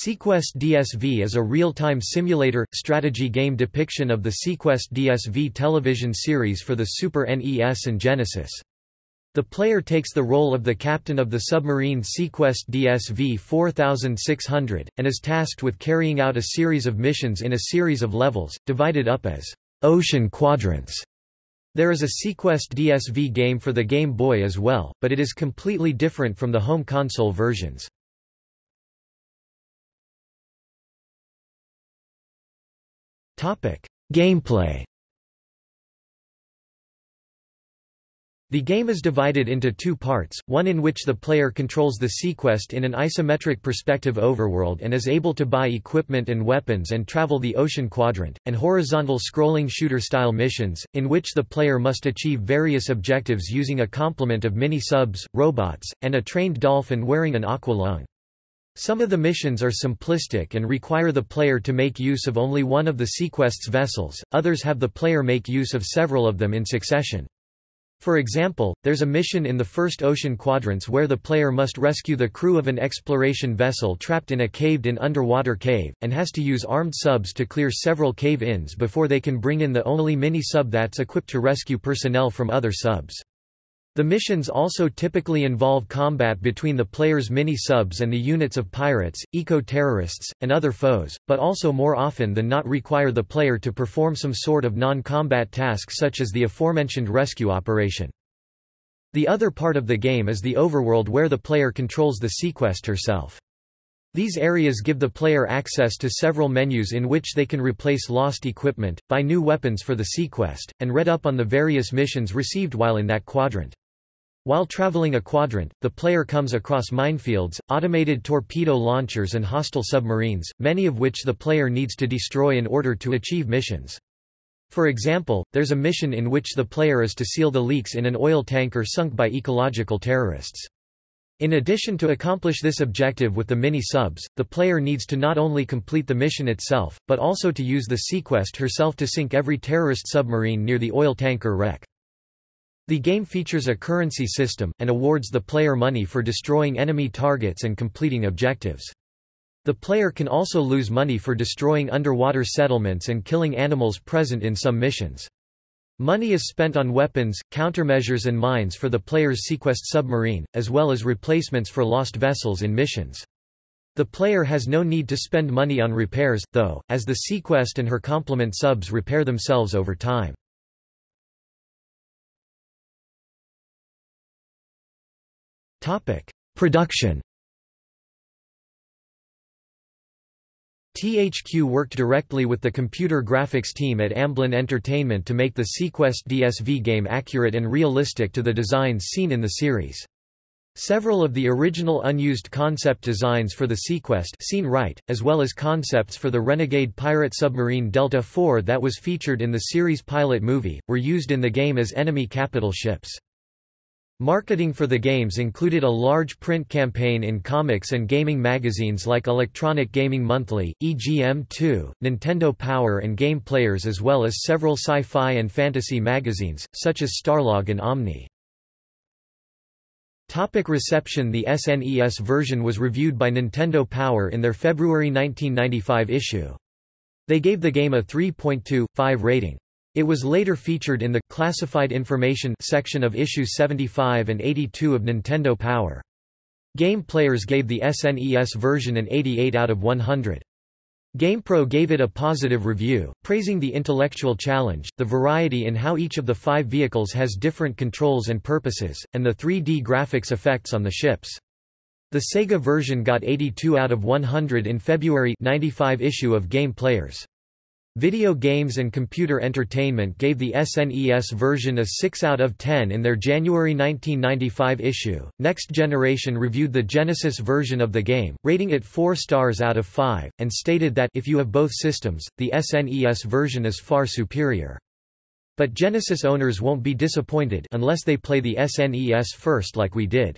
Seaquest DSV is a real-time simulator, strategy game depiction of the Seaquest DSV television series for the Super NES and Genesis. The player takes the role of the captain of the submarine Seaquest DSV 4600, and is tasked with carrying out a series of missions in a series of levels, divided up as ocean quadrants. There is a Seaquest DSV game for the Game Boy as well, but it is completely different from the home console versions. Gameplay The game is divided into two parts, one in which the player controls the Seaquest in an isometric perspective overworld and is able to buy equipment and weapons and travel the ocean quadrant, and horizontal scrolling shooter-style missions, in which the player must achieve various objectives using a complement of mini-subs, robots, and a trained dolphin wearing an aqua lung. Some of the missions are simplistic and require the player to make use of only one of the Seaquest's vessels, others have the player make use of several of them in succession. For example, there's a mission in the first ocean quadrants where the player must rescue the crew of an exploration vessel trapped in a caved-in underwater cave, and has to use armed subs to clear several cave-ins before they can bring in the only mini-sub that's equipped to rescue personnel from other subs. The missions also typically involve combat between the player's mini-subs and the units of pirates, eco-terrorists, and other foes, but also more often than not require the player to perform some sort of non-combat task such as the aforementioned rescue operation. The other part of the game is the overworld where the player controls the Seaquest herself. These areas give the player access to several menus in which they can replace lost equipment, buy new weapons for the Seaquest, and read up on the various missions received while in that quadrant. While traveling a quadrant, the player comes across minefields, automated torpedo launchers and hostile submarines, many of which the player needs to destroy in order to achieve missions. For example, there's a mission in which the player is to seal the leaks in an oil tanker sunk by ecological terrorists. In addition to accomplish this objective with the mini-subs, the player needs to not only complete the mission itself, but also to use the Seaquest herself to sink every terrorist submarine near the oil tanker wreck. The game features a currency system, and awards the player money for destroying enemy targets and completing objectives. The player can also lose money for destroying underwater settlements and killing animals present in some missions. Money is spent on weapons, countermeasures and mines for the player's Seaquest submarine, as well as replacements for lost vessels in missions. The player has no need to spend money on repairs, though, as the Seaquest and her complement subs repair themselves over time. Production THQ worked directly with the computer graphics team at Amblin Entertainment to make the Seaquest DSV game accurate and realistic to the designs seen in the series. Several of the original unused concept designs for the Seaquest seen right, as well as concepts for the renegade pirate submarine Delta IV that was featured in the series pilot movie, were used in the game as enemy capital ships. Marketing for the games included a large print campaign in comics and gaming magazines like Electronic Gaming Monthly, EGM2, Nintendo Power and Game Players as well as several sci-fi and fantasy magazines, such as Starlog and Omni. Topic reception The SNES version was reviewed by Nintendo Power in their February 1995 issue. They gave the game a 3.25 rating. It was later featured in the Classified Information section of issues 75 and 82 of Nintendo Power. Game Players gave the SNES version an 88 out of 100. GamePro gave it a positive review, praising the intellectual challenge, the variety in how each of the five vehicles has different controls and purposes, and the 3D graphics effects on the ships. The Sega version got 82 out of 100 in February 95 issue of Game Players. Video Games and Computer Entertainment gave the SNES version a 6 out of 10 in their January 1995 issue. Next Generation reviewed the Genesis version of the game, rating it 4 stars out of 5, and stated that if you have both systems, the SNES version is far superior. But Genesis owners won't be disappointed unless they play the SNES first like we did.